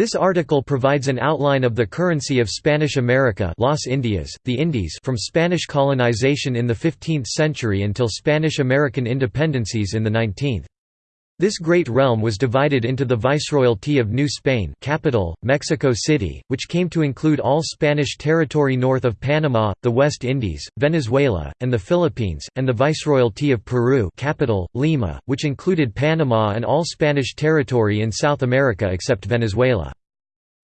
This article provides an outline of the currency of Spanish America Las Indias, the Indies from Spanish colonization in the 15th century until Spanish-American independencies in the 19th. This great realm was divided into the Viceroyalty of New Spain capital, Mexico City, which came to include all Spanish territory north of Panama, the West Indies, Venezuela, and the Philippines, and the Viceroyalty of Peru capital, Lima, which included Panama and all Spanish territory in South America except Venezuela.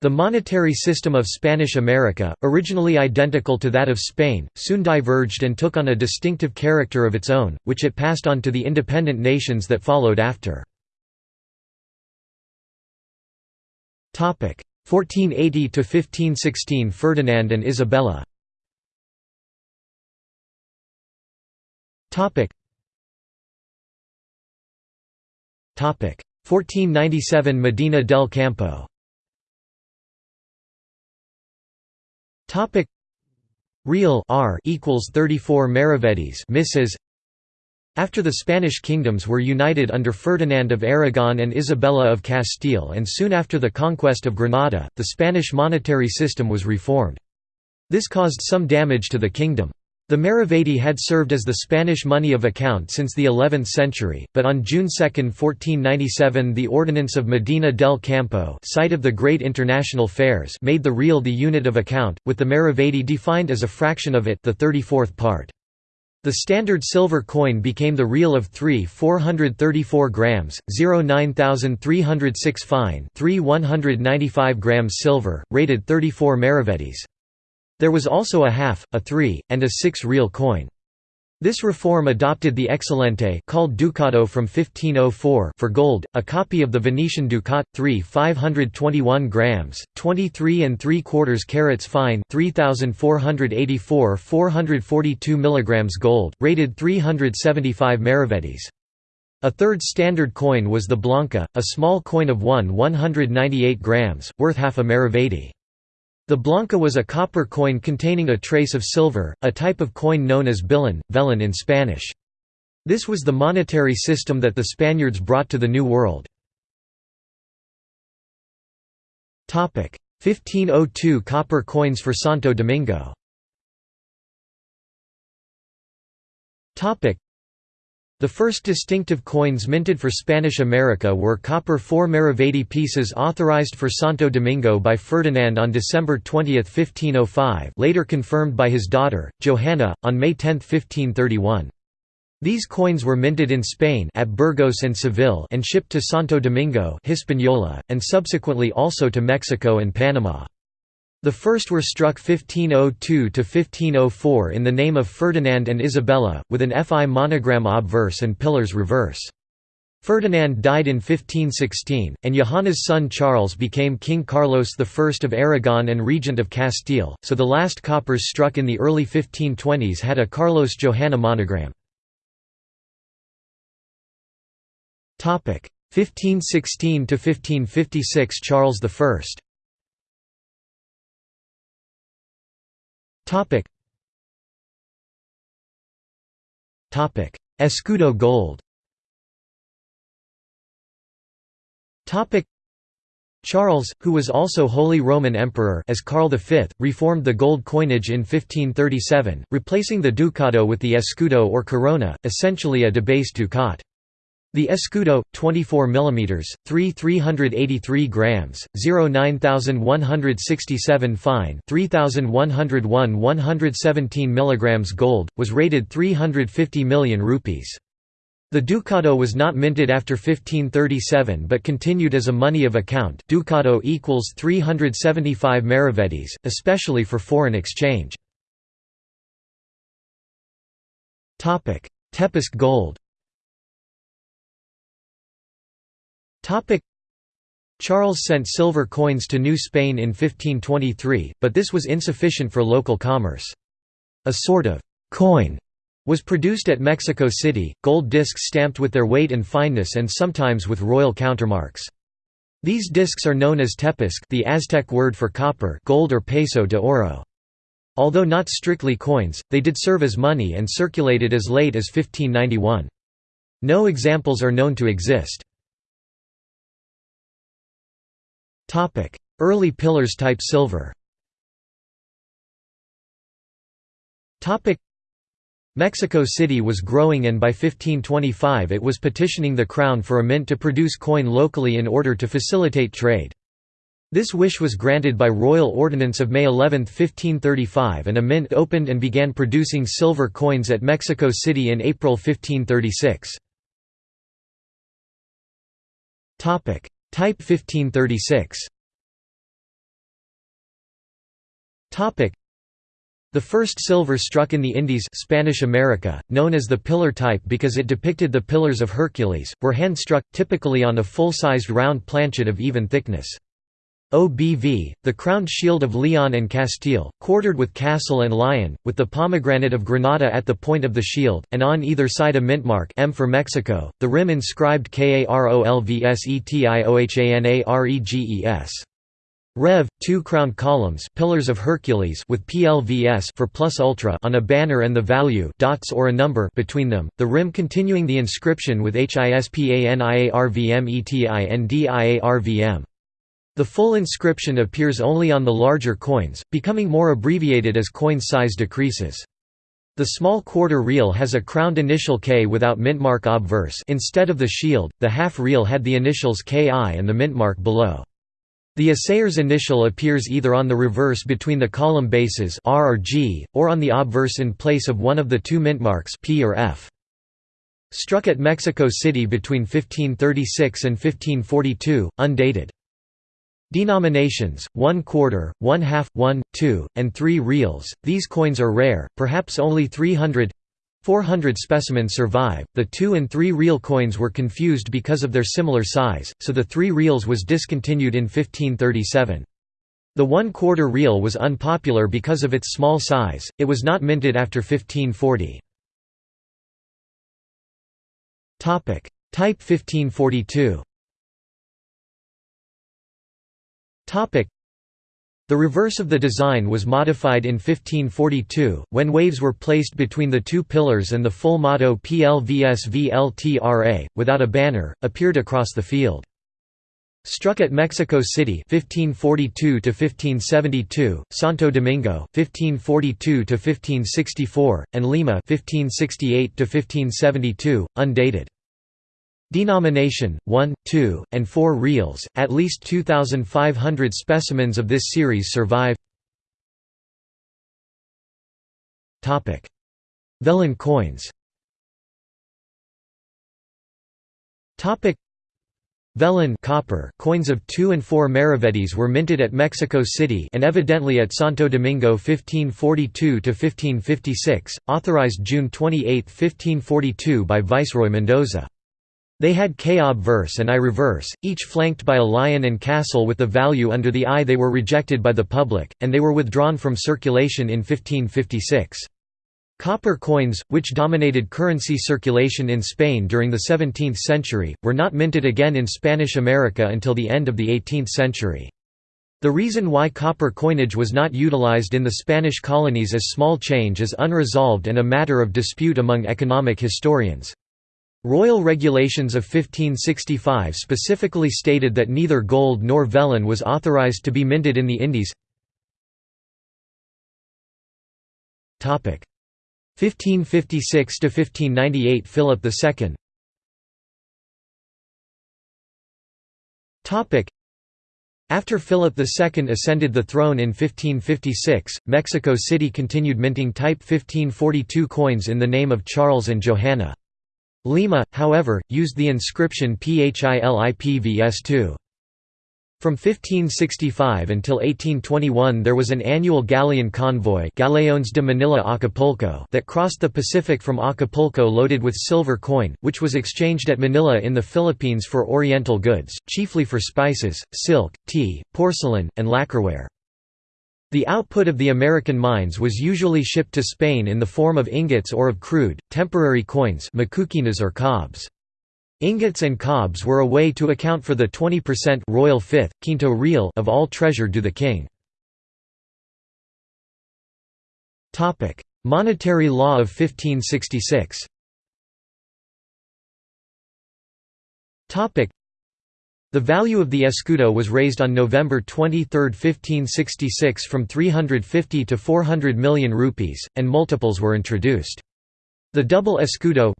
The monetary system of Spanish America, originally identical to that of Spain, soon diverged and took on a distinctive character of its own, which it passed on to the independent nations that followed after. 1480–1516 Ferdinand and Isabella. Topic. 1497 Medina del Campo Topic Real R equals 34 maravedis misses after the Spanish kingdoms were united under Ferdinand of Aragon and Isabella of Castile and soon after the conquest of Granada, the Spanish monetary system was reformed. This caused some damage to the kingdom. The maravedí had served as the Spanish money of account since the 11th century, but on June 2, 1497 the Ordinance of Medina del Campo site of the great international fairs made the real the unit of account, with the maravedí defined as a fraction of it the 34th part. The standard silver coin became the real of 3 434 grams, 0 9306 fine 3 195 grams silver, rated 34 maravedís. There was also a half, a three, and a six real coin. This reform adopted the Excelente called Ducato from 1504 for gold, a copy of the Venetian Ducat, 3 521 grams, 23 and 3 quarters carats fine 3484 442 milligrams gold, rated 375 maravedis. A third standard coin was the Blanca, a small coin of 1 198 grams, worth half a maravedi. The blanca was a copper coin containing a trace of silver, a type of coin known as billon, vellon in Spanish. This was the monetary system that the Spaniards brought to the New World. 1502 copper coins for Santo Domingo the first distinctive coins minted for Spanish America were copper 4 Maravedí pieces authorized for Santo Domingo by Ferdinand on December 20, 1505 later confirmed by his daughter, Johanna, on May 10, 1531. These coins were minted in Spain at Burgos and Seville and shipped to Santo Domingo Hispaniola, and subsequently also to Mexico and Panama. The first were struck 1502–1504 in the name of Ferdinand and Isabella, with an FI monogram obverse and pillars reverse. Ferdinand died in 1516, and Johanna's son Charles became King Carlos I of Aragon and Regent of Castile, so the last coppers struck in the early 1520s had a Carlos Johanna monogram. 1516–1556 Charles I Topic. Topic: Escudo gold. Topic. Charles, who was also Holy Roman Emperor as Karl V, reformed the gold coinage in 1537, replacing the ducato with the escudo or corona, essentially a debased ducat. The escudo, 24 mm, 3 383 grams, 0 9167 fine 3101 117 mg gold, was rated 350 million rupees. The ducato was not minted after 1537 but continued as a money of account ducato equals 375 maravedis, especially for foreign exchange. Tepuzque gold Charles sent silver coins to New Spain in 1523, but this was insufficient for local commerce. A sort of «coin» was produced at Mexico City, gold discs stamped with their weight and fineness and sometimes with royal countermarks. These discs are known as tepuzque the Aztec word for copper gold or peso de oro. Although not strictly coins, they did serve as money and circulated as late as 1591. No examples are known to exist. Early pillars type silver Mexico City was growing and by 1525 it was petitioning the crown for a mint to produce coin locally in order to facilitate trade. This wish was granted by royal ordinance of May 11, 1535 and a mint opened and began producing silver coins at Mexico City in April 1536. Type 1536 the first silver struck in the Indies Spanish America, known as the pillar type because it depicted the pillars of Hercules, were hand-struck, typically on a full-sized round planchet of even thickness. OBV, the crowned shield of Leon and Castile, quartered with castle and lion, with the pomegranate of Granada at the point of the shield, and on either side a mintmark M for Mexico, the rim inscribed KAROLVSETIOHANAREGES. Rev. Two crowned columns pillars of Hercules with PLVS for plus ultra on a banner and the value dots or a number between them, the rim continuing the inscription with HISPANIARVMETINDIARVM. The full inscription appears only on the larger coins, becoming more abbreviated as coin size decreases. The small quarter real has a crowned initial K without mintmark obverse instead of the shield, the half real had the initials KI and the mintmark below. The assayer's initial appears either on the reverse between the column bases R or G, or on the obverse in place of one of the two mintmarks P or F. Struck at Mexico City between 1536 and 1542, undated. Denominations, one quarter, one half, one, two, and three reals, these coins are rare, perhaps only 300 400 specimens survive. The 2 and 3 real coins were confused because of their similar size, so the 3 reals was discontinued in 1537. The 1 quarter real was unpopular because of its small size, it was not minted after 1540. Type 1542 the reverse of the design was modified in 1542, when waves were placed between the two pillars and the full motto PLVSVLTRA, without a banner, appeared across the field. Struck at Mexico City 1542 1572, Santo Domingo 1542 1564, and Lima 1568 1572, undated. Denomination 1, 2, and 4 reals. At least 2500 specimens of this series survive. Vellon coins. Vellon copper coins of 2 and 4 maravedis were minted at Mexico City and evidently at Santo Domingo 1542–1556, authorized June 28, 1542 by Viceroy Mendoza. They had K verse and I reverse, each flanked by a lion and castle with the value under the eye They were rejected by the public, and they were withdrawn from circulation in 1556. Copper coins, which dominated currency circulation in Spain during the 17th century, were not minted again in Spanish America until the end of the 18th century. The reason why copper coinage was not utilized in the Spanish colonies as small change is unresolved and a matter of dispute among economic historians. Royal regulations of 1565 specifically stated that neither gold nor vellon was authorized to be minted in the Indies. 1556 to 1598 Philip II. After Philip II ascended the throne in 1556, Mexico City continued minting Type 1542 coins in the name of Charles and Johanna. Lima, however, used the inscription Philipvs2. From 1565 until 1821 there was an annual galleon convoy Galeones de Manila Acapulco that crossed the Pacific from Acapulco loaded with silver coin, which was exchanged at Manila in the Philippines for oriental goods, chiefly for spices, silk, tea, porcelain, and lacquerware. The output of the American mines was usually shipped to Spain in the form of ingots or of crude, temporary coins or cobs. Ingots and cobs were a way to account for the 20% royal fifth, quinto real of all treasure due the king. Monetary law of 1566 The value of the escudo was raised on November 23, 1566 from 350 to 400 million rupees, and multiples were introduced. The double escudo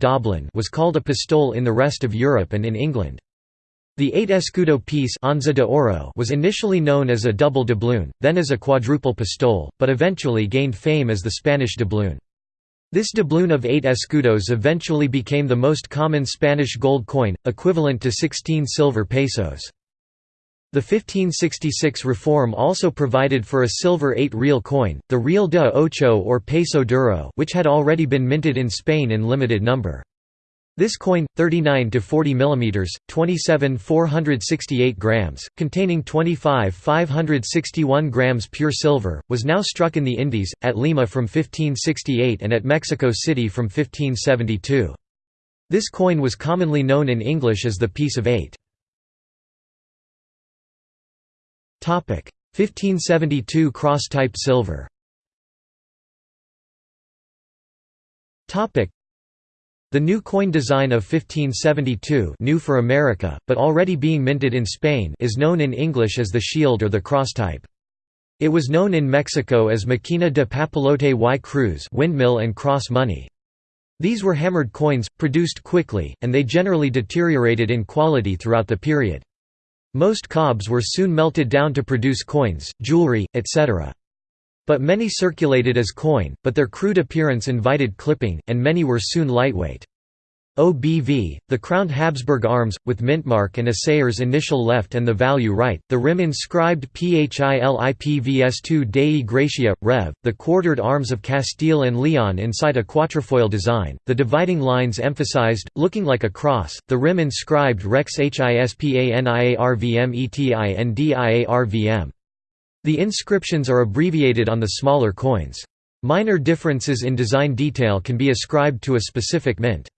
was called a pistole in the rest of Europe and in England. The eight escudo piece de oro was initially known as a double doubloon, then as a quadruple pistole, but eventually gained fame as the Spanish doubloon. This doubloon of eight escudos eventually became the most common Spanish gold coin, equivalent to 16 silver pesos. The 1566 reform also provided for a silver 8 real coin, the real de ocho or peso duro which had already been minted in Spain in limited number. This coin, 39 to 40 mm, 27 468 grams, containing 25 561 grams pure silver, was now struck in the Indies, at Lima from 1568 and at Mexico City from 1572. This coin was commonly known in English as the piece of eight. 1572 cross-type silver the new coin design of 1572 new for America, but already being minted in Spain is known in English as the shield or the cross type. It was known in Mexico as Maquina de Papalote y Cruz windmill and cross money. These were hammered coins, produced quickly, and they generally deteriorated in quality throughout the period. Most cobs were soon melted down to produce coins, jewelry, etc. But many circulated as coin, but their crude appearance invited clipping, and many were soon lightweight. OBV, the crowned Habsburg arms, with mintmark and assayer's initial left and the value right, the rim inscribed PHILIPVS2 Dei Gratia, Rev., the quartered arms of Castile and Leon inside a quatrefoil design, the dividing lines emphasized, looking like a cross, the rim inscribed Rex HISPANIARVMETINDIARVM. The inscriptions are abbreviated on the smaller coins. Minor differences in design detail can be ascribed to a specific mint.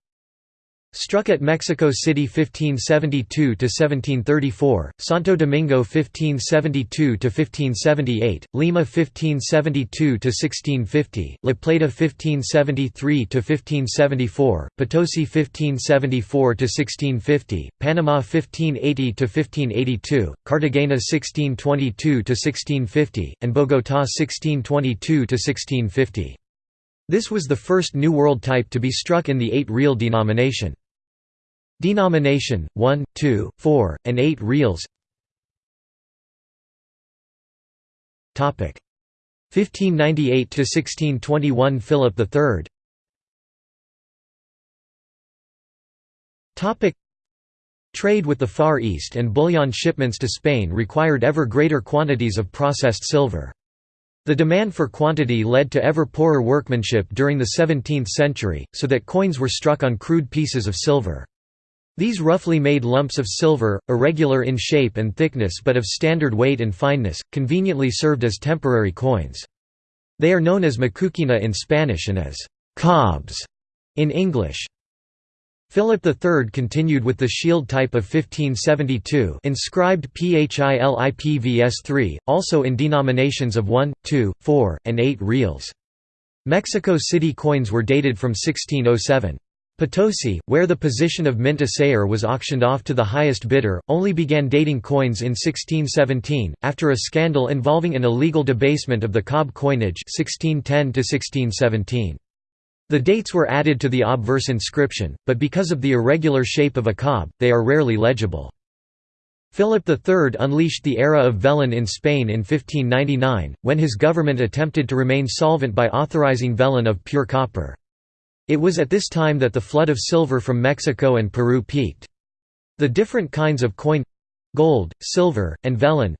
Struck at Mexico City 1572–1734, Santo Domingo 1572–1578, Lima 1572–1650, La Plata 1573–1574, Potosi 1574–1650, Panama 1580–1582, Cartagena 1622–1650, and Bogotá 1622–1650. This was the first New World type to be struck in the eight-real denomination. Denomination 1, 2, 4, and 8 reals. Topic 1598 to 1621 Philip III. Trade with the Far East and bullion shipments to Spain required ever greater quantities of processed silver. The demand for quantity led to ever poorer workmanship during the 17th century, so that coins were struck on crude pieces of silver. These roughly made lumps of silver, irregular in shape and thickness but of standard weight and fineness, conveniently served as temporary coins. They are known as macuquina in Spanish and as cobs in English. Philip III continued with the shield type of 1572 inscribed PHILIPVS3, also in denominations of 1, 2, 4, and 8 reals. Mexico City coins were dated from 1607. Potosi, where the position of mint assayer was auctioned off to the highest bidder, only began dating coins in 1617, after a scandal involving an illegal debasement of the cob coinage 1610 -1617. The dates were added to the obverse inscription, but because of the irregular shape of a cob, they are rarely legible. Philip III unleashed the era of vellon in Spain in 1599, when his government attempted to remain solvent by authorizing vellon of pure copper. It was at this time that the flood of silver from Mexico and Peru peaked. The different kinds of coin—gold, silver, and vellon,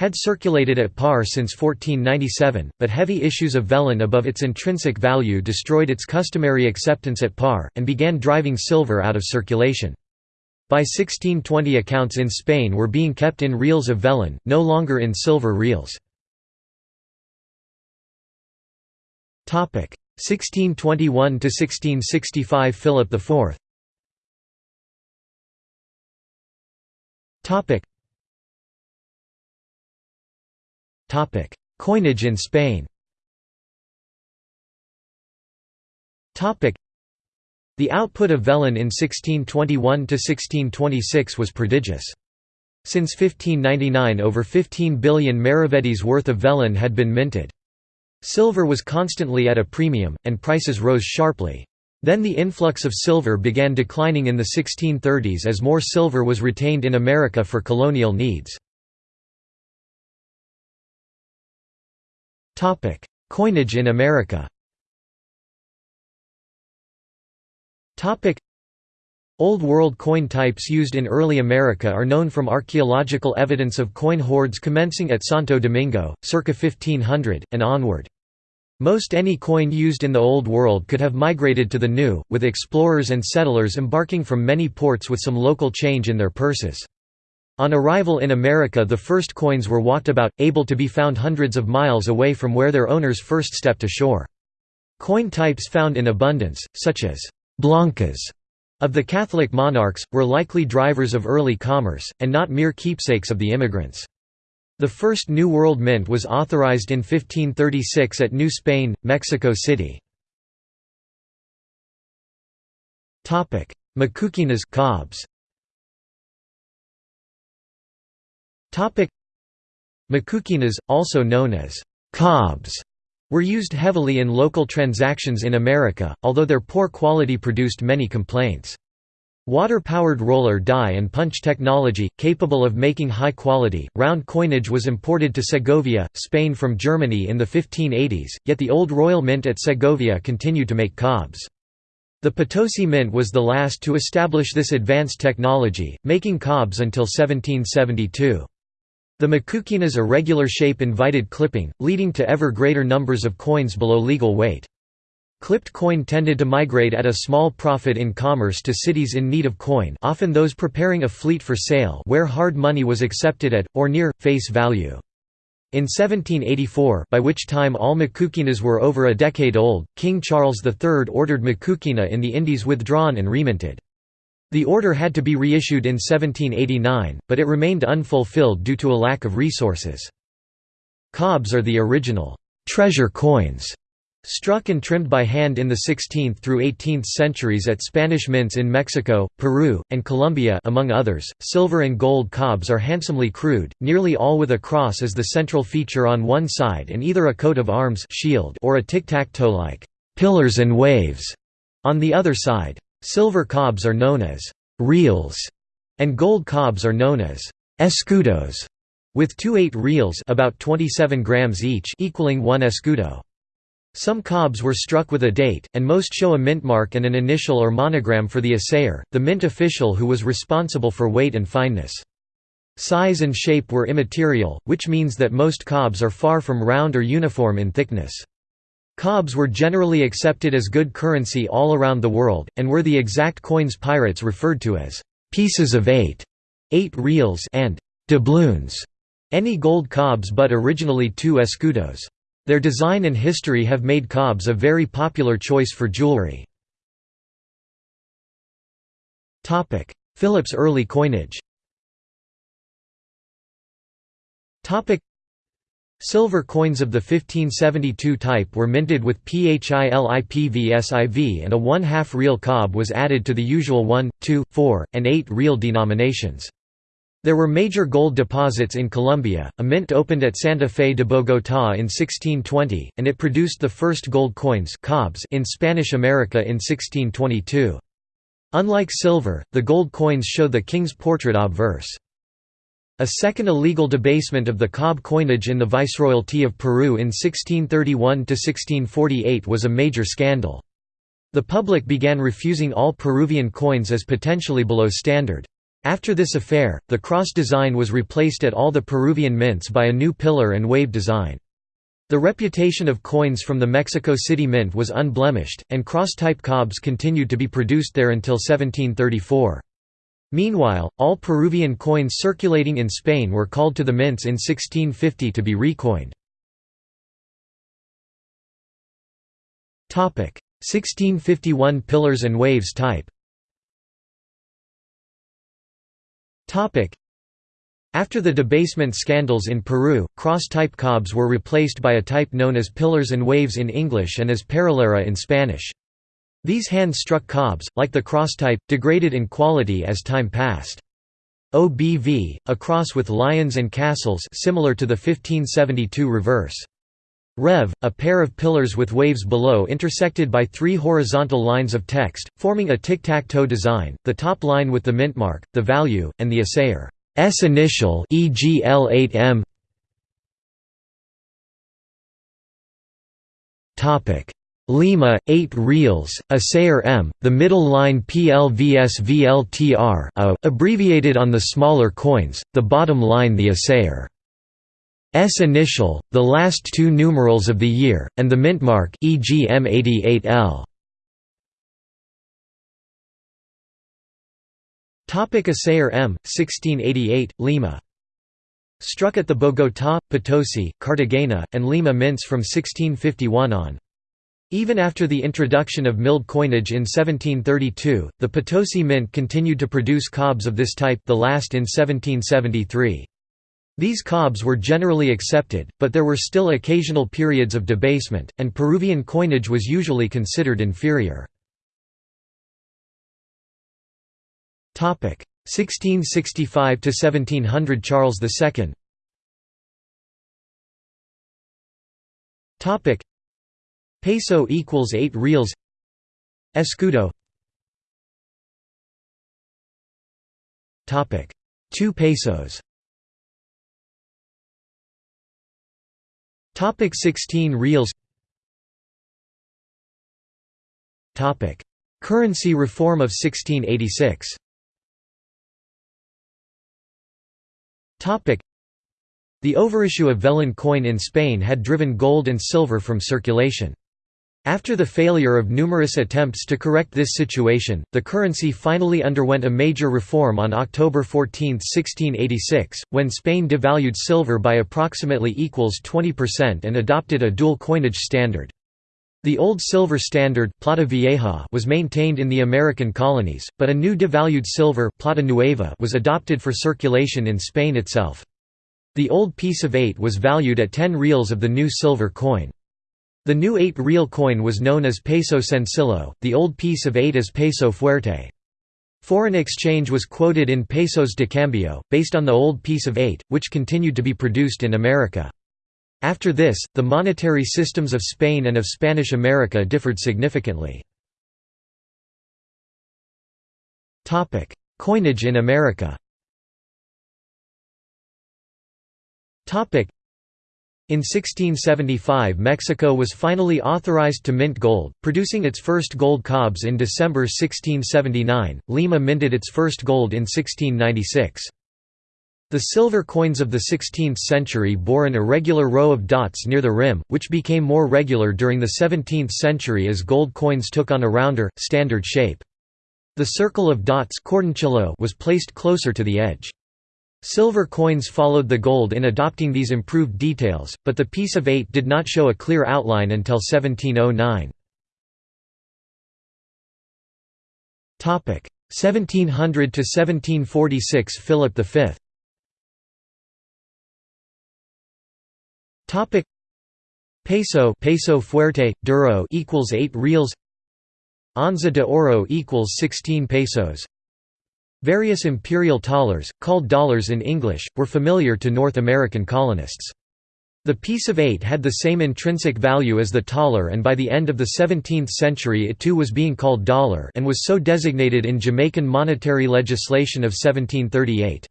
had circulated at par since 1497, but heavy issues of vellon above its intrinsic value destroyed its customary acceptance at par, and began driving silver out of circulation. By 1620 accounts in Spain were being kept in reals of vellon, no longer in silver reals. 1621–1665 Philip IV Coinage in Spain The output of vellon in 1621 to 1626 was prodigious. Since 1599 over 15 billion maravedis worth of vellon had been minted. Silver was constantly at a premium, and prices rose sharply. Then the influx of silver began declining in the 1630s as more silver was retained in America for colonial needs. Coinage in America Old World coin types used in early America are known from archaeological evidence of coin hoards commencing at Santo Domingo, circa 1500, and onward. Most any coin used in the Old World could have migrated to the New, with explorers and settlers embarking from many ports with some local change in their purses. On arrival in America the first coins were walked about, able to be found hundreds of miles away from where their owners first stepped ashore. Coin types found in abundance, such as «blancas» of the Catholic monarchs, were likely drivers of early commerce, and not mere keepsakes of the immigrants. The first New World Mint was authorized in 1536 at New Spain, Mexico City. Macuquinas cobs. Macuquinas, also known as cobs, were used heavily in local transactions in America, although their poor quality produced many complaints. Water-powered roller die and punch technology, capable of making high-quality, round coinage was imported to Segovia, Spain from Germany in the 1580s, yet the old Royal Mint at Segovia continued to make cobs. The Potosi Mint was the last to establish this advanced technology, making cobs until 1772. The Macuquina's irregular shape invited clipping, leading to ever greater numbers of coins below legal weight. Clipped coin tended to migrate at a small profit in commerce to cities in need of coin often those preparing a fleet for sail where hard money was accepted at, or near, face value. In 1784 by which time all Macuquinas were over a decade old, King Charles III ordered Macuquina in the Indies withdrawn and reminted. The order had to be reissued in 1789, but it remained unfulfilled due to a lack of resources. Cobs are the original «treasure coins» struck and trimmed by hand in the 16th through 18th centuries at Spanish mints in Mexico, Peru, and Colombia among others. Silver and gold cobs are handsomely crude, nearly all with a cross as the central feature on one side and either a coat of arms shield or a tic-tac-toe-like «pillars and waves» on the other side. Silver cobs are known as reals, and gold cobs are known as escudos, with two 8 reals about 27 grams each equaling one escudo. Some cobs were struck with a date, and most show a mint mark and an initial or monogram for the assayer, the mint official who was responsible for weight and fineness. Size and shape were immaterial, which means that most cobs are far from round or uniform in thickness. Cobs were generally accepted as good currency all around the world, and were the exact coins pirates referred to as «pieces of eight, eight reals and doubloons, any gold cobs but originally two escudos. Their design and history have made cobs a very popular choice for jewelry. Philip's early coinage Silver coins of the 1572 type were minted with PHILIPVSIV and a one-half real cob was added to the usual 1, 2, 4, and 8 real denominations. There were major gold deposits in Colombia, a mint opened at Santa Fe de Bogotá in 1620, and it produced the first gold coins cobs in Spanish America in 1622. Unlike silver, the gold coins show the king's portrait obverse. A second illegal debasement of the cob coinage in the Viceroyalty of Peru in 1631–1648 was a major scandal. The public began refusing all Peruvian coins as potentially below standard. After this affair, the cross design was replaced at all the Peruvian mints by a new pillar and wave design. The reputation of coins from the Mexico City Mint was unblemished, and cross-type cobs continued to be produced there until 1734. Meanwhile, all Peruvian coins circulating in Spain were called to the mints in 1650 to be recoined. 1651 Pillars and Waves type after the debasement scandals in Peru, cross-type cobs were replaced by a type known as pillars and waves in English and as perulera in Spanish. These hand-struck cobs, like the cross type, degraded in quality as time passed. OBV, a cross with lions and castles similar to the 1572 reverse. Rev, a pair of pillars with waves below intersected by three horizontal lines of text, forming a tic-tac-toe design, the top line with the mint mark, the value, and the assayer's initial e.g. L8M Lima, 8 reals, assayer M, the middle line PLVSVLTR abbreviated on the smaller coins, the bottom line the assayer. S initial, the last two numerals of the year, and the mint mark e.g. M88L. Topic Assayer M, 1688, Lima. Struck at the Bogotá, Potosi, Cartagena, and Lima mints from 1651 on. Even after the introduction of milled coinage in 1732, the Potosi Mint continued to produce cobs of this type the last in 1773. These cobs were generally accepted, but there were still occasional periods of debasement, and Peruvian coinage was usually considered inferior. 1665 to 1700 Charles II Peso equals 8 reals. Escudo. Topic. 2 pesos. Topic 16 reals. Topic. Currency reform of 1686 Topic. The overissue of vellon coin in Spain had driven gold and silver from circulation. After the failure of numerous attempts to correct this situation, the currency finally underwent a major reform on October 14, 1686, when Spain devalued silver by approximately equals 20% and adopted a dual coinage standard. The old silver standard plata vieja was maintained in the American colonies, but a new devalued silver plata nueva was adopted for circulation in Spain itself. The old piece of 8 was valued at 10 reals of the new silver coin. The new 8 real coin was known as peso sencillo, the old piece of 8 as peso fuerte. Foreign exchange was quoted in pesos de cambio, based on the old piece of 8, which continued to be produced in America. After this, the monetary systems of Spain and of Spanish America differed significantly. Coinage in America in 1675 Mexico was finally authorized to mint gold, producing its first gold cobs in December 1679, Lima minted its first gold in 1696. The silver coins of the 16th century bore an irregular row of dots near the rim, which became more regular during the 17th century as gold coins took on a rounder, standard shape. The circle of dots was placed closer to the edge. Silver coins followed the gold in adopting these improved details, but the piece of eight did not show a clear outline until 1709. 1700 to 1746 Philip V. Topic Peso peso fuerte duro equals 8 reals Onza de oro equals 16 pesos Various imperial thalers, called dollars in English, were familiar to North American colonists. The piece of eight had the same intrinsic value as the thaler and by the end of the 17th century it too was being called dollar and was so designated in Jamaican monetary legislation of 1738.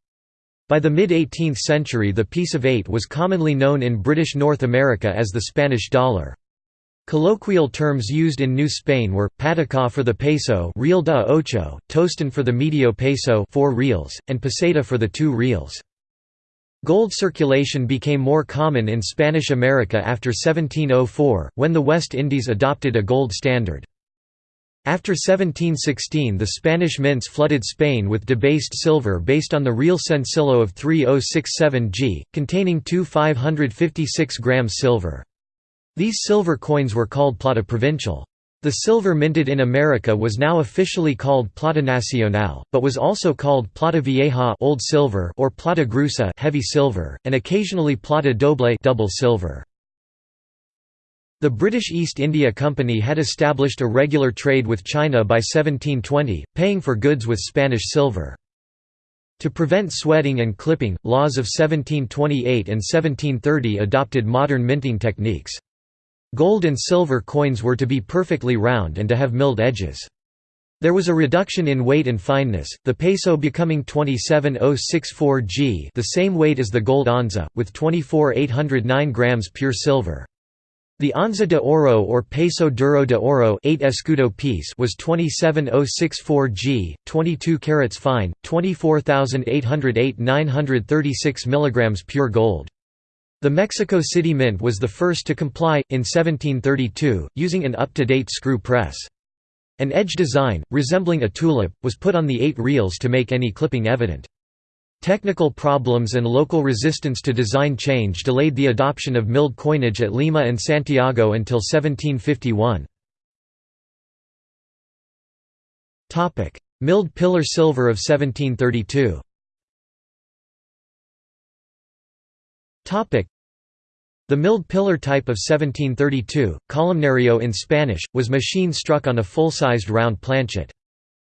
By the mid-18th century the piece of eight was commonly known in British North America as the Spanish dollar. Colloquial terms used in New Spain were, pataca for the peso real de ocho, tostan for the medio peso 4 reals, and peseta for the 2 reals. Gold circulation became more common in Spanish America after 1704, when the West Indies adopted a gold standard. After 1716 the Spanish mints flooded Spain with debased silver based on the real sencillo of 3067 g, containing two 556 grams silver. These silver coins were called plata provincial. The silver minted in America was now officially called plata nacional, but was also called plata vieja old silver or plata gruesa heavy silver, and occasionally plata doble double silver. The British East India Company had established a regular trade with China by 1720, paying for goods with Spanish silver. To prevent sweating and clipping, laws of 1728 and 1730 adopted modern minting techniques. Gold and silver coins were to be perfectly round and to have milled edges. There was a reduction in weight and fineness, the peso becoming 27064 g the same weight as the gold onza, with 24,809 grams pure silver. The onza de oro or peso duro de oro 8 escudo piece was 27064 g, 22 carats fine, 24,808 936 mg pure gold. The Mexico City Mint was the first to comply, in 1732, using an up-to-date screw press. An edge design, resembling a tulip, was put on the eight reals to make any clipping evident. Technical problems and local resistance to design change delayed the adoption of milled coinage at Lima and Santiago until 1751. Milled pillar silver of 1732 the milled pillar type of 1732, columnario in Spanish, was machine struck on a full-sized round planchet.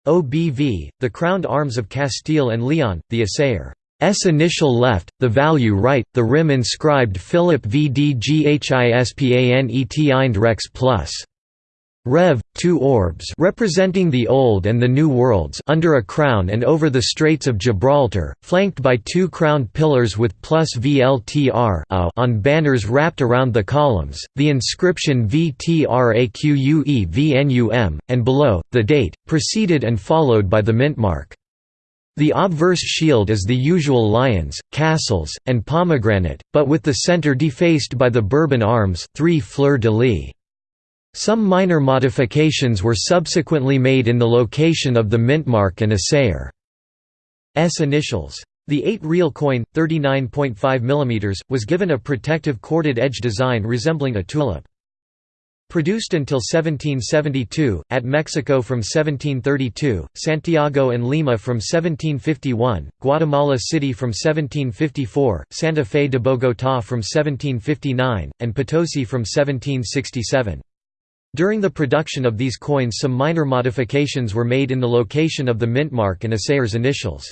OBV, the crowned arms of Castile and Leon, the assayer. S initial left, the value right, the rim inscribed Philip VDGHISPANET Rex plus. Rev. Two orbs representing the Old and the New Worlds under a crown and over the Straits of Gibraltar, flanked by two crowned pillars with plus VLTR on banners wrapped around the columns, the inscription VTRAQUE VNUM, and below, the date, preceded and followed by the mintmark. The obverse shield is the usual lions, castles, and pomegranate, but with the centre defaced by the Bourbon arms three fleur-de-lis. Some minor modifications were subsequently made in the location of the mintmark and assayer's initials. The 8-real coin, 39.5 mm, was given a protective corded edge design resembling a tulip. Produced until 1772, at Mexico from 1732, Santiago and Lima from 1751, Guatemala City from 1754, Santa Fe de Bogotá from 1759, and Potosi from 1767. During the production of these coins some minor modifications were made in the location of the mintmark and assayer's initials.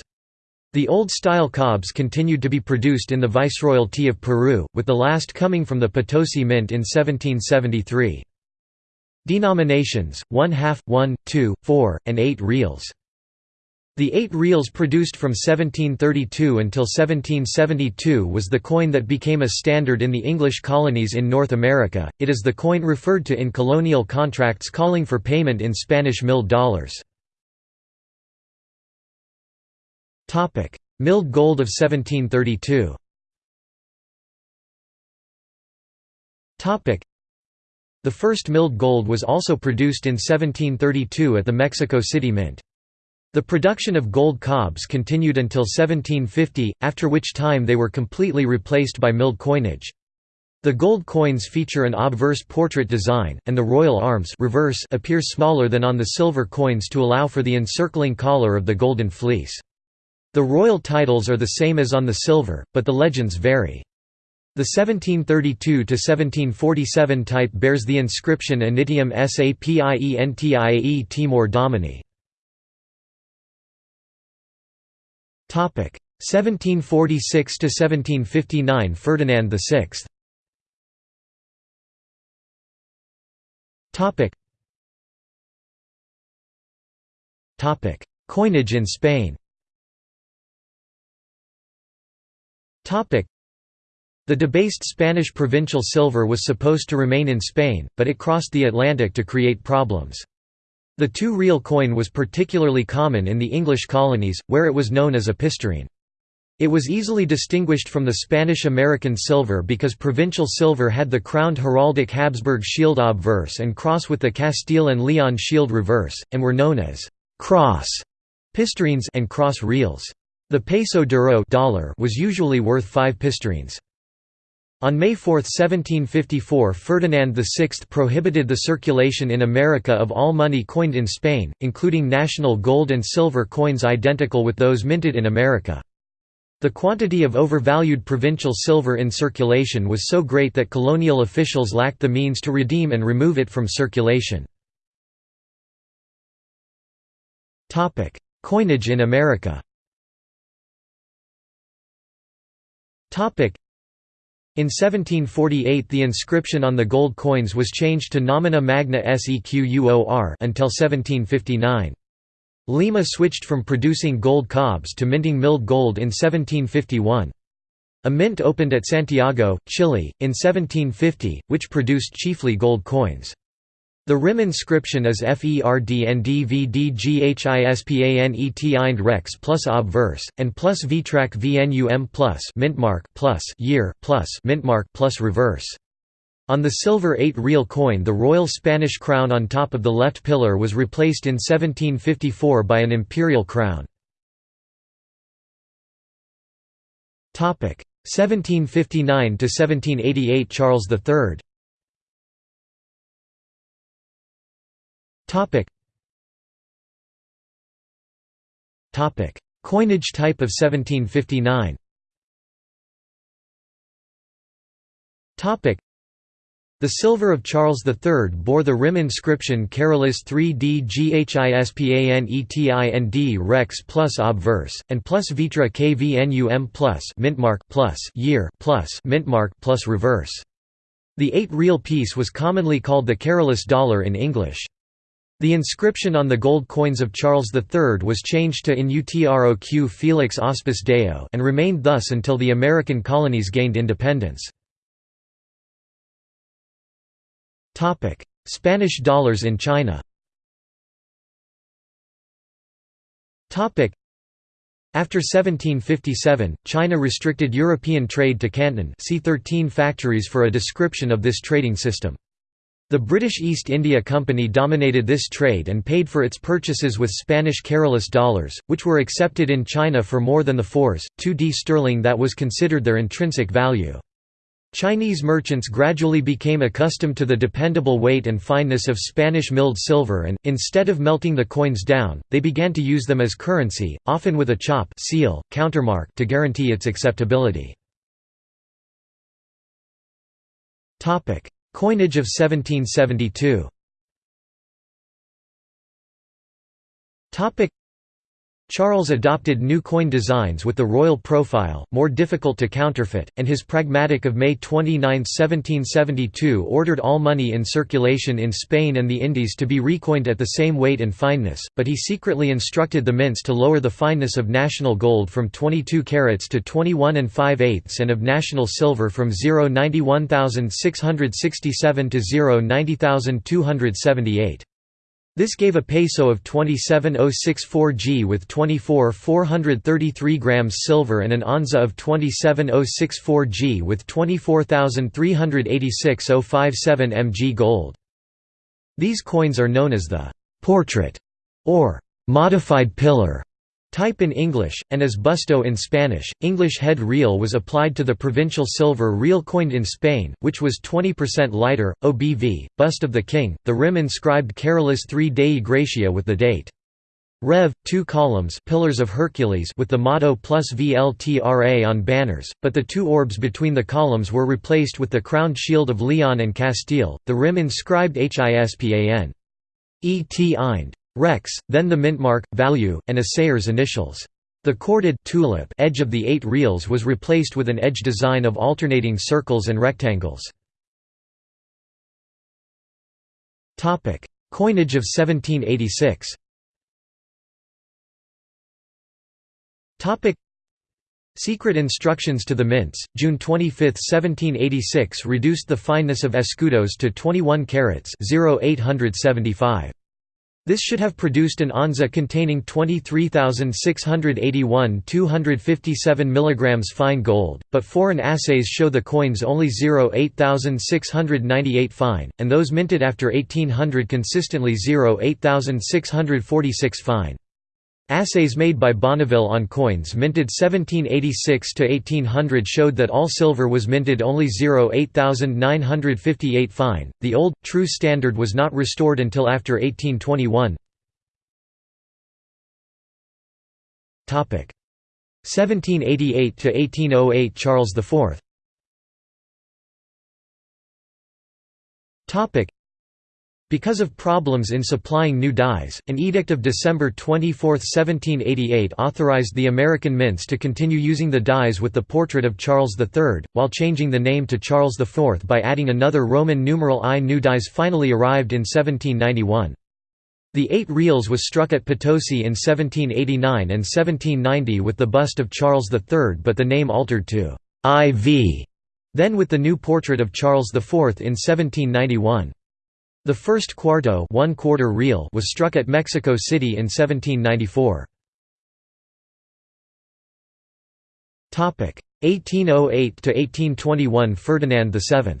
The old-style cobs continued to be produced in the Viceroyalty of Peru, with the last coming from the Potosi Mint in 1773. Denominations, 1 half, 1, 2, 4, and 8 reals. The eight reals produced from 1732 until 1772 was the coin that became a standard in the English colonies in North America. It is the coin referred to in colonial contracts calling for payment in Spanish milled dollars. Topic: Milled gold of 1732. Topic: The first milled gold was also produced in 1732 at the Mexico City Mint. The production of gold cobs continued until 1750, after which time they were completely replaced by milled coinage. The gold coins feature an obverse portrait design, and the royal arms reverse appear smaller than on the silver coins to allow for the encircling collar of the golden fleece. The royal titles are the same as on the silver, but the legends vary. The 1732–1747 type bears the inscription Initium Sapientiae Timor Domini. 1746 to 1759 Ferdinand VI. Topic Topic Coinage in Spain. Topic The debased Spanish provincial silver was supposed to remain in Spain, but it crossed the Atlantic to create problems. The two-real coin was particularly common in the English colonies, where it was known as a pistareen. It was easily distinguished from the Spanish-American silver because provincial silver had the crowned heraldic Habsburg shield obverse and cross with the Castile and Leon shield reverse, and were known as «cross» pistareens and cross reals. The peso duro dollar was usually worth five pistareens. On May 4, 1754 Ferdinand VI prohibited the circulation in America of all money coined in Spain, including national gold and silver coins identical with those minted in America. The quantity of overvalued provincial silver in circulation was so great that colonial officials lacked the means to redeem and remove it from circulation. Coinage in America In 1748 the inscription on the gold coins was changed to Nomina Magna Sequor until 1759. Lima switched from producing gold cobs to minting milled gold in 1751. A mint opened at Santiago, Chile, in 1750, which produced chiefly gold coins. The rim inscription is FERDNDVDGHISPANET rex plus obverse, and plus VTRAC VNUM plus mintmark plus year plus mintmark plus reverse. On the silver 8 real coin the royal Spanish crown on top of the left pillar was replaced in 1754 by an imperial crown. 1759 to 1788 Charles III Topic Topic Coinage type of 1759 Topic the silver of Charles III bore the rim inscription Carolus 3D GHISPANETIND Rex plus obverse, and plus Vitra KVNUM plus mintmark plus year plus mintmark plus reverse. The eight real piece was commonly called the Carolus dollar in English. The inscription on the gold coins of Charles III was changed to In Utroq Felix Auspis Deo and remained thus until the American colonies gained independence. Spanish dollars in China after 1757, China restricted European trade to Canton see 13 factories for a description of this trading system. The British East India Company dominated this trade and paid for its purchases with Spanish Carolus dollars, which were accepted in China for more than the 4s, 2d sterling that was considered their intrinsic value. Chinese merchants gradually became accustomed to the dependable weight and fineness of Spanish milled silver and, instead of melting the coins down, they began to use them as currency, often with a chop seal, countermark to guarantee its acceptability. Coinage of 1772 Charles adopted new coin designs with the royal profile, more difficult to counterfeit, and his pragmatic of May 29, 1772 ordered all money in circulation in Spain and the Indies to be recoined at the same weight and fineness, but he secretly instructed the mints to lower the fineness of national gold from 22 carats to 21 and 5 eighths and of national silver from 0.91667 to 0.90278. This gave a peso of 27064 G with 24 433 grams silver and an onza of 27064 G with 24,386 057 mg gold. These coins are known as the «portrait» or «modified pillar» Type in English, and as busto in Spanish, English head real was applied to the provincial silver real coined in Spain, which was 20% lighter, OBV, bust of the king, the rim inscribed Carolus III Dei Gratia with the date. Rev. 2 columns Pillars of Hercules with the motto plus VLTRA on banners, but the two orbs between the columns were replaced with the crowned shield of Leon and Castile, the rim inscribed HISPAN. Et Ind. Rex, then the mintmark, value, and assayer's initials. The corded tulip edge of the eight reals was replaced with an edge design of alternating circles and rectangles. Coinage of 1786 Secret instructions to the mints, June 25, 1786 reduced the fineness of escudos to 21 carats 0875. This should have produced an onza containing 23,681 257 mg fine gold, but foreign assays show the coins only 0.8698 fine, and those minted after 1800 consistently 0.8646 fine. Assays made by Bonneville on coins minted 1786 to 1800 showed that all silver was minted only 0.8958 fine. The old, true standard was not restored until after 1821. 1788 to 1808 Charles IV. Because of problems in supplying new dies, an edict of December 24, 1788 authorized the American mints to continue using the dies with the portrait of Charles III, while changing the name to Charles IV by adding another Roman numeral I. New dies finally arrived in 1791. The eight reals was struck at Potosi in 1789 and 1790 with the bust of Charles III but the name altered to IV, then with the new portrait of Charles IV in 1791. The first cuarto one quarter real was struck at Mexico City in 1794. 1808 to 1821 Ferdinand VII.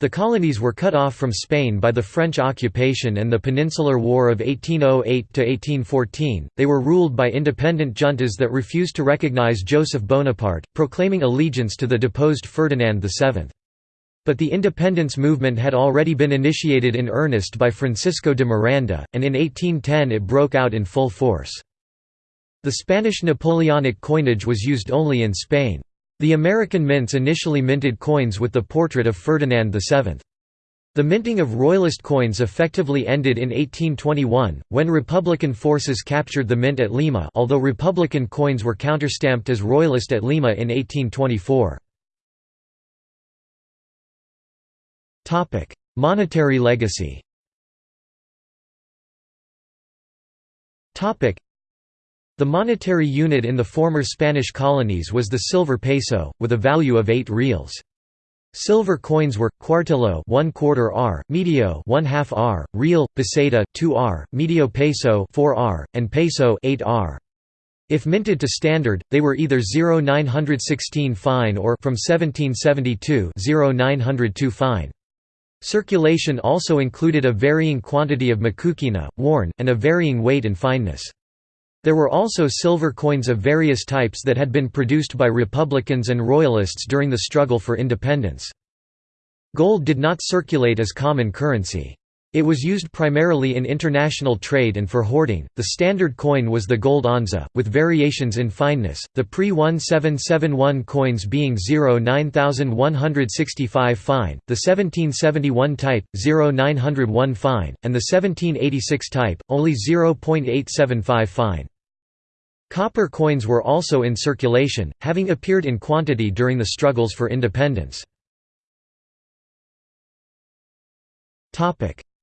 The colonies were cut off from Spain by the French occupation and the Peninsular War of 1808–1814, they were ruled by independent juntas that refused to recognize Joseph Bonaparte, proclaiming allegiance to the deposed Ferdinand VII. But the independence movement had already been initiated in earnest by Francisco de Miranda, and in 1810 it broke out in full force. The Spanish Napoleonic coinage was used only in Spain. The American mints initially minted coins with the portrait of Ferdinand VII. The minting of royalist coins effectively ended in 1821, when Republican forces captured the mint at Lima although Republican coins were counterstamped as royalist at Lima in 1824. Monetary legacy the monetary unit in the former Spanish colonies was the silver peso, with a value of 8 reals. Silver coins were cuartillo 1 quarter r, medio 1 half r, real, peseta 2 r, medio peso 4 r, and peso 8 r. If minted to standard, they were either 0916 fine or from 1772 0902 fine. Circulation also included a varying quantity of macuquina, worn, and a varying weight and fineness. There were also silver coins of various types that had been produced by Republicans and Royalists during the struggle for independence. Gold did not circulate as common currency. It was used primarily in international trade and for hoarding. The standard coin was the gold onza, with variations in fineness, the pre 1771 coins being 09165 fine, the 1771 type, 0901 fine, and the 1786 type, only 0.875 fine. Copper coins were also in circulation, having appeared in quantity during the struggles for independence.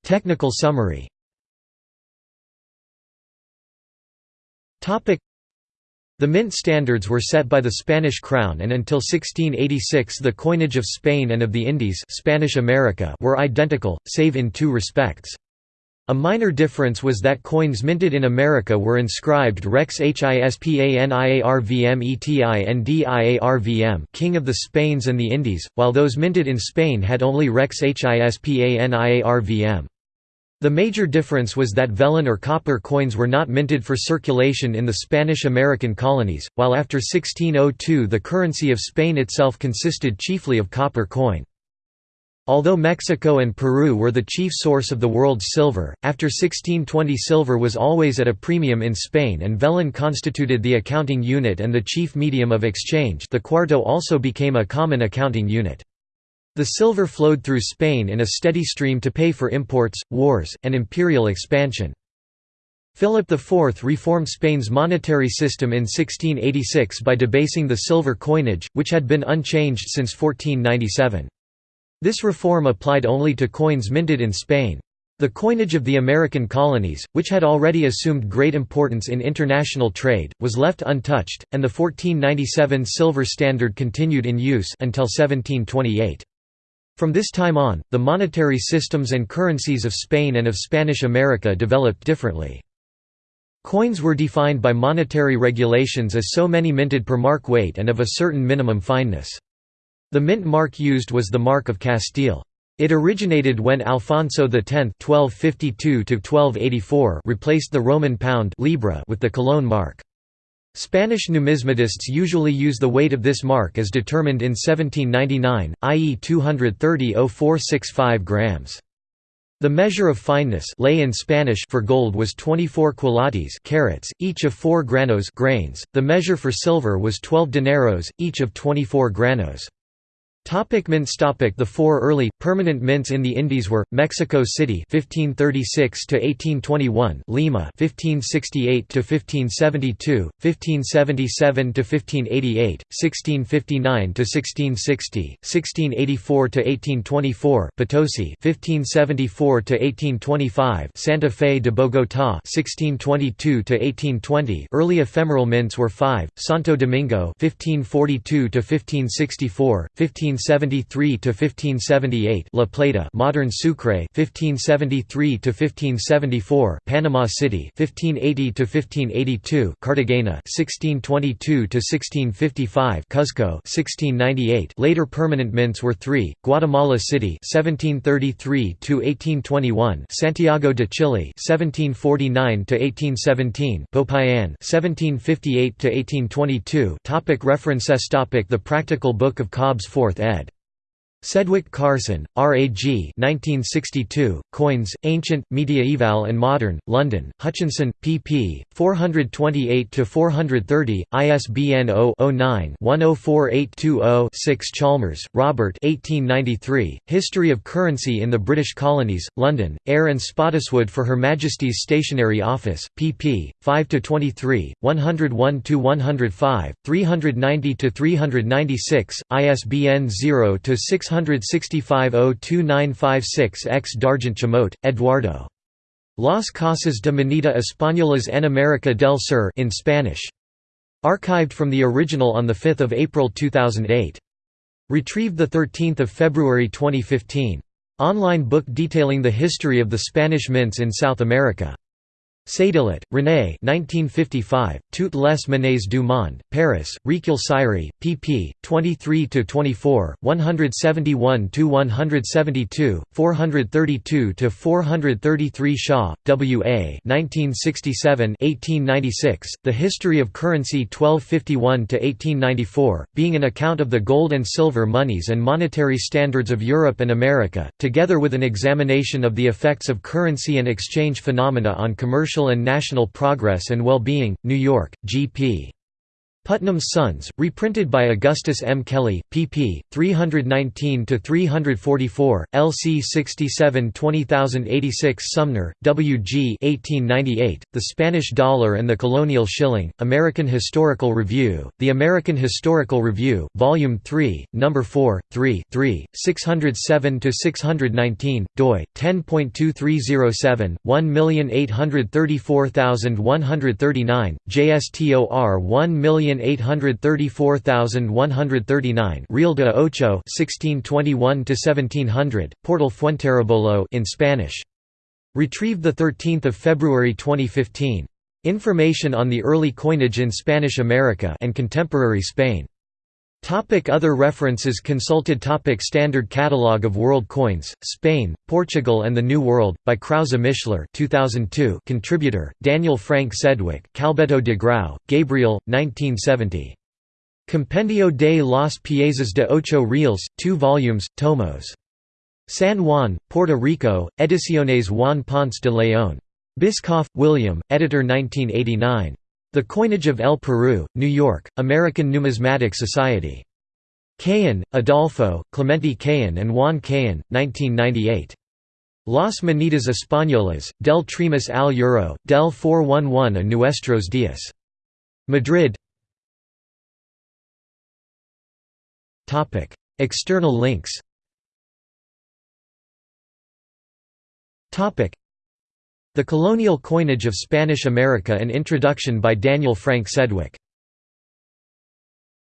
Technical summary the mint standards were set by the Spanish crown and until 1686 the coinage of Spain and of the Indies Spanish America were identical, save in two respects. A minor difference was that coins minted in America were inscribed Rex Hispaniarvm King of the Spains and the Indies, while those minted in Spain had only Rex Hispaniarvm. The major difference was that vellon or copper coins were not minted for circulation in the Spanish-American colonies, while after 1602 the currency of Spain itself consisted chiefly of copper coin. Although Mexico and Peru were the chief source of the world's silver, after 1620 silver was always at a premium in Spain and vellon constituted the accounting unit and the chief medium of exchange the cuarto also became a common accounting unit. The silver flowed through Spain in a steady stream to pay for imports, wars, and imperial expansion. Philip IV reformed Spain's monetary system in 1686 by debasing the silver coinage, which had been unchanged since 1497. This reform applied only to coins minted in Spain. The coinage of the American colonies, which had already assumed great importance in international trade, was left untouched, and the 1497 silver standard continued in use until 1728. From this time on, the monetary systems and currencies of Spain and of Spanish America developed differently. Coins were defined by monetary regulations as so many minted per mark weight and of a certain minimum fineness. The mint mark used was the Mark of Castile. It originated when Alfonso X (1252–1284) replaced the Roman pound (libra) with the Cologne mark. Spanish numismatists usually use the weight of this mark as determined in 1799, i.e. 230.0465 grams. The measure of fineness ley in Spanish for gold was 24 quilates carats, each of 4 granos grains. The measure for silver was 12 dineros, each of 24 granos. Topic mints. Topic. The four early, permanent mints in the Indies were, Mexico City 1536–1821 Lima 1568–1572, 1577–1588, 1659–1660, 1684–1824 Potosi 1574–1825 Santa Fe de Bogotá 1622–1820 Early ephemeral mints were five, Santo Domingo 1542–1564, 15 1573 to 1578 La Plata modern Sucre 1573 to 1574 Panama City 1580 to 1582 Cartagena 1622 to 1655 Cuzco 1698 Later permanent mints were 3 Guatemala City 1733 to 1821 Santiago de Chile 1749 to 1817 Popayan 1758 to 1822 Topic References Topic The Practical Book of Cobs 4th ed. Sedwick Carson, R.A.G. 1962, Coins, Ancient, Mediaeval and Modern, London, Hutchinson, pp. 428–430, ISBN 0-09-104820-6 Chalmers, Robert 1893, History of Currency in the British Colonies, London, Eyre and Spottiswoode for Her Majesty's Stationery Office, pp. 5–23, 101–105, 390–396, ISBN 0–600 665 X Dargent Chamot, Eduardo. Las Casas de Moneda Españolas en América del Sur in Spanish. Archived from the original on 5 April 2008. Retrieved 13 February 2015. Online book detailing the history of the Spanish mints in South America. Sédillot, René 1955, Toutes les monnaies du monde, Paris, Recueil Sirey, pp. 23–24, 171–172, 432–433 Shaw, W. A. 1967–1896, The History of Currency 1251–1894, being an account of the gold and silver monies and monetary standards of Europe and America, together with an examination of the effects of currency and exchange phenomena on commercial and national progress and well-being, New York, G.P. Putnam's Sons, reprinted by Augustus M. Kelley, pp. 319–344, LC 67 20086 Sumner, W. G. 1898, The Spanish Dollar and the Colonial Shilling, American Historical Review, The American Historical Review, Volume 3, No. 4, 3, 3, 607–619, doi, 10.2307, 1834139, JSTOR 1 million 834,139 Real de Ocho 1621 1700 Portal Fuenterrebollo in Spanish. Retrieved the 13th of February 2015 information on the early coinage in Spanish America and contemporary Spain Topic other references Consulted topic Standard Catalogue of World Coins, Spain, Portugal and the New World, by Krause Mishler 2002 Contributor, Daniel Frank Sedwick Calbeto de Grau, Gabriel, 1970. Compendio de las Piezas de Ocho Reales, 2 volumes, tomos. San Juan, Puerto Rico, Ediciones Juan Ponce de León. Bischoff, William, editor 1989. The Coinage of El Peru, New York, American Numismatic Society. Cayón, Adolfo, Clemente Cayón and Juan Cayón, 1998. Las Monedas Españolas, del Tremis al Euro, del 411 a Nuestros Días. Madrid External links the Colonial Coinage of Spanish America An introduction by Daniel Frank Sedwick